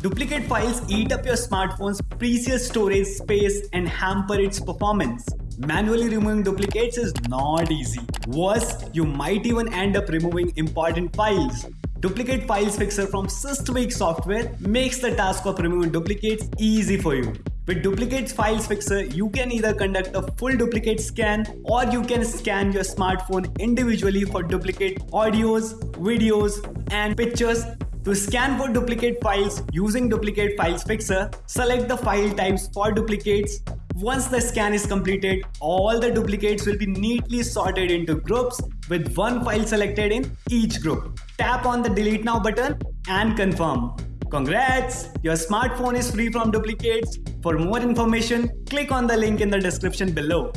Duplicate files eat up your smartphone's precious storage space and hamper its performance. Manually removing duplicates is not easy. Worse, you might even end up removing important files. Duplicate Files Fixer from Systweak software makes the task of removing duplicates easy for you. With Duplicates Files Fixer, you can either conduct a full duplicate scan or you can scan your smartphone individually for duplicate audios, videos, and pictures to scan for duplicate files using Duplicate Files Fixer, select the file types for duplicates. Once the scan is completed, all the duplicates will be neatly sorted into groups with one file selected in each group. Tap on the delete now button and confirm. Congrats! Your smartphone is free from duplicates. For more information, click on the link in the description below.